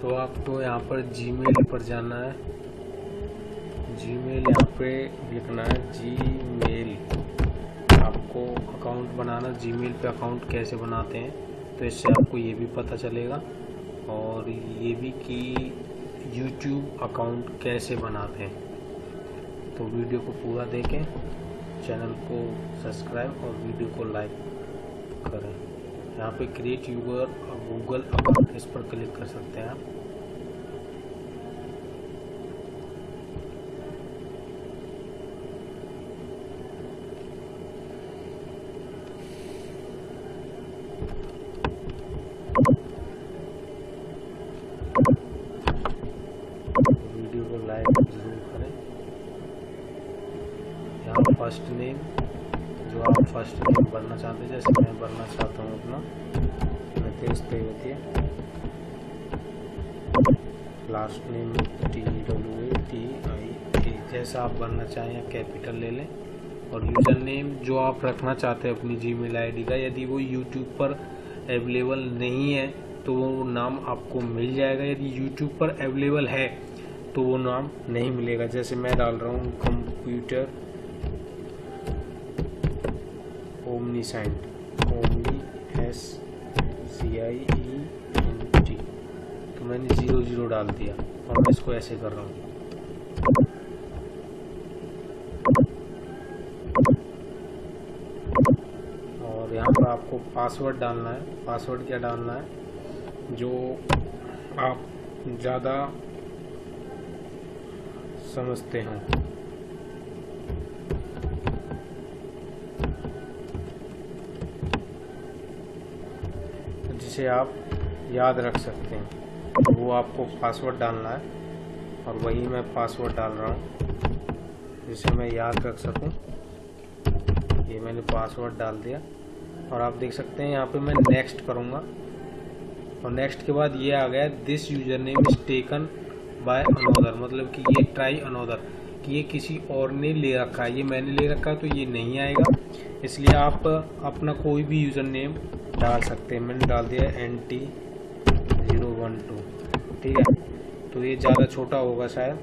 तो आपको यहाँ पर जीमेल पर जाना है। जीमेल यहाँ पे लिखना है जीमेल आपको अकाउंट बनाना जीमेल पे अकाउंट कैसे बनाते हैं तो इससे आपको ये भी पता चलेगा। और ये भी कि यूट्यूब अकाउंट कैसे बनाते हैं। तो वीडियो को पूरा देखें, चैनल को सब्सक्राइब और वीडियो को लाइक करें। यहाँ पे क्रिएट यूगर गूगल अकाउंट इस पर क्लिक कर सकते हैं आप। वीडियो को लाइक ज़रूर करें। यहाँ फ़र्स्ट नेम जो आप फ़र्स्ट भरना चाहते हैं, जैसे मैं भरना चाहता हूँ अपना। Nitesh Tewatia last name T W A T I A जैसा आप भरना चाहें या कैपिटल ले लें। और यूज़र नेम जो आप रखना चाहते हैं अपनी जीमेल आईडी का, यदि वो यूट्यूब पर अवेलेबल नहीं है तो वो नाम आपको मिल जाएगा। यदि यूट्यूब पर अवेलेबल है तो वो नाम नहीं मिलेगा। जैसे मैं डाल रहा हूँ computer omniscient omni S C I E N T तो मैंने ज़ीरो ज़ीरो डाल दिया और मैं इसको ऐसे कर रहा हूँ। और यहाँ पर आपको पासवर्ड डालना है। पासवर्ड क्या डालना है? जो आप ज़्यादा समझते हैं। जिसे आप याद रख सकते हैं। वो आपको पासवर्ड डालना है और वही मैं पासवर्ड डाल रहा हूँ, जिसे मैं याद रख सकूँ। ये मैंने पासवर्ड डाल दिया। और आप देख सकते हैं, यहाँ पे मैं नेक्स्ट करूँगा। और नेक्स्ट के बाद ये आ गया this user name is taken by another मतलब कि ये ट्राई अनोदर कि ये किसी और ने ले रखा है। ये मैंने ले रखा है तो ये नहीं आएगा। इसलिए आप अपना कोई भी यूज़र नेम डाल सकते हैं। मैंने डाल दिया N T zero one two ठीक है? तो ये ज़्यादा छोटा होगा शायद।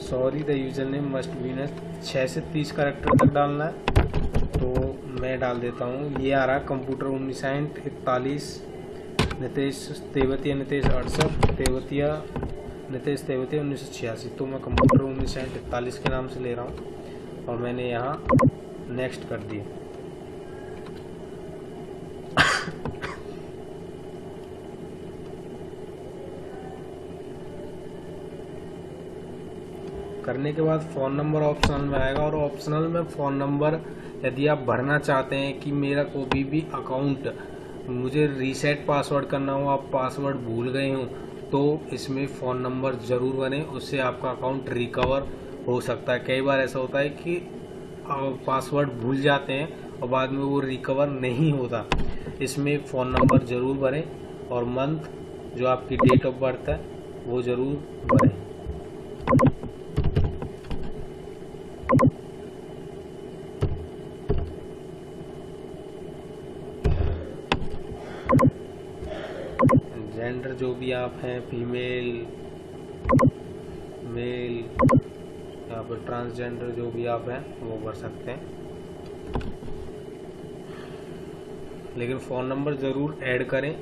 Sorry the user name must be न छः से तीस करेक्टर तक डालना है। तो मैं डाल देता हूँ। ये आ रहा कंप्यूटर उन्नीस साइंट इकतालीस, नितेश तेवतिया, नितेश अड़सठ, तेवतिया, नितेश तेवतिया उन्नीस सौ छियासी। तो मैं कंप्यूटर उन्नीस इकतालीस के नाम से ले रहा हूँ। और मैंने यहाँ नेक्स्ट कर दिया। करने के बाद फ़ोन नंबर ऑप्शनल में आएगा और ऑप्शनल में फ़ोन नंबर यदि आप भरना चाहते हैं कि मेरा कोई भी अकाउंट मुझे रीसेट पासवर्ड करना हो, आप पासवर्ड भूल गए हो तो इसमें फ़ोन नंबर ज़रूर बने, उससे आपका अकाउंट रिकवर हो सकता है। कई बार ऐसा होता है कि पासवर्ड भूल जाते हैं और बाद में वो रिकवर नहीं होता। इसमें फ़ोन नंबर ज़रूर भरें और मंथ जो आपकी डेट ऑफ़ बर्थ है, वो ज़रूर भरें। जेंडर जो भी आप हैं फीमेल मेल यहाँ पर ट्रांसजेंडर जो भी आप हैं, वो भर सकते हैं। लेकिन फ़ोन नंबर ज़रूर ऐड करें।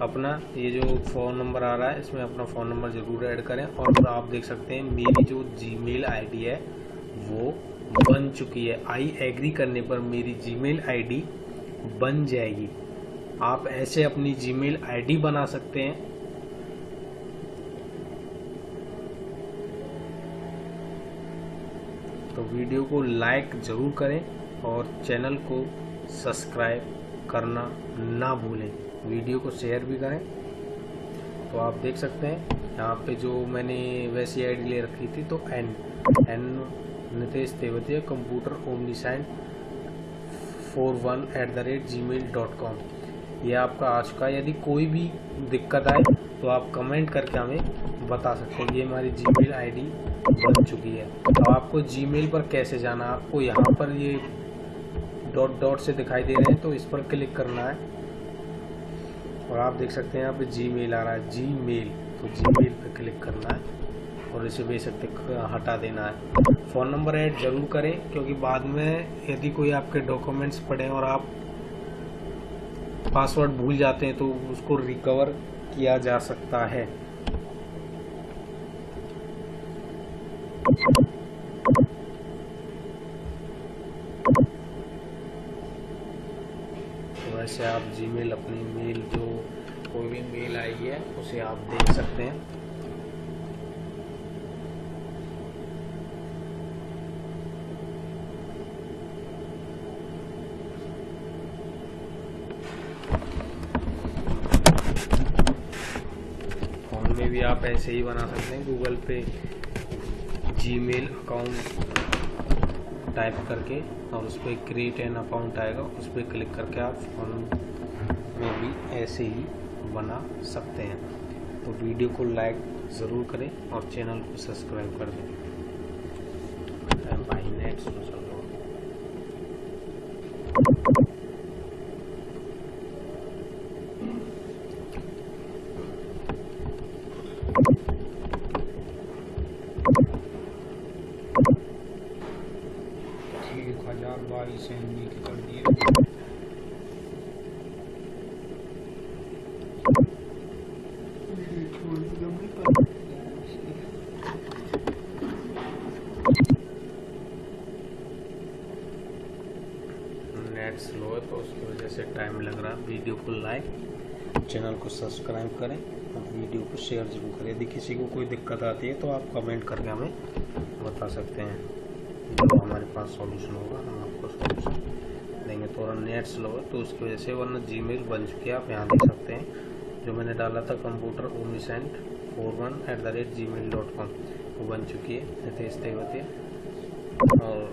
अपना ये जो फ़ोन नंबर आ रहा है, इसमें अपना फ़ोन नंबर ज़रूर ऐड करें। और आप देख सकते हैं, मेरी जो जीमेल आईडी है, वो बन चुकी है। आई एग्री करने पर मेरी जीमेल आईडी बन जाएगी। आप ऐसे अपनी जीमेल आईडी बना सकते हैं। तो वीडियो को लाइक ज़रूर करें और चैनल को सब्सक्राइब करना ना भूलें। वीडियो को शेयर भी करें। तो आप देख सकते हैं, यहाँ पे जो मैंने वैसी आईडी ले रखी थी तो N N Nitesh Tewatia computer omniscient four one at the rate Gmail dot com ये आपका आ चुका है यदि कोई भी दिक्कत आए तो आप कमेंट करके हमें बता सकते हैं। ये हमारी जी मेल आई बन चुकी है। तो आपको जी मेल पर कैसे जाना आपको यहाँ पर ये डॉट डॉट से दिखाई दे रहे हैं तो इस पर क्लिक करना है। और आप देख सकते हैं यहाँ पे जी मेल आ रहा है। जी मेल तो जी मेल पर क्लिक करना है और इसे सकते हटा देना है। फ़ोन नंबर ऐड ज़रूर करें, क्योंकि बाद में यदि कोई आपके डॉक्यूमेंट्स पड़े और आप पासवर्ड भूल जाते हैं तो उसको रिकवर किया जा सकता है। तो वैसे आप जीमेल अपनी मेल जो कोई भी मेल आई है, उसे आप देख सकते हैं फ़ोन में भी आप ऐसे ही बना सकते हैं गूगल पे जीमेल अकाउंट टाइप करके और उस पर क्रिएट एन अकाउंट आएगा। उस पर क्लिक करके आप फ़ोन में भी ऐसे ही बना सकते हैं। तो वीडियो को लाइक ज़रूर करें और चैनल को सब्सक्राइब कर दें। नेट हज़ार बाईस एम बी कर दिए नेट स्लो है तो उसकी वजह से टाइम लग रहा। है वीडियो को लाइक चैनल को सब्सक्राइब करें और वीडियो को शेयर ज़रूर करें। यदि किसी को कोई दिक्कत आती है तो आप कमेंट करके हमें बता सकते हैं। हमारे पास सॉल्यूशन होगा, हम आपको सॉल्यूशन देंगे। थोड़ा नेट स्लो है तो उसकी वजह से वरना जी बन चुकी है, आप यहाँ देख सकते हैं। जो मैंने डाला था computer omniscient four one at the rate Gmail dot com वो बन चुकी है यथेष्ट है और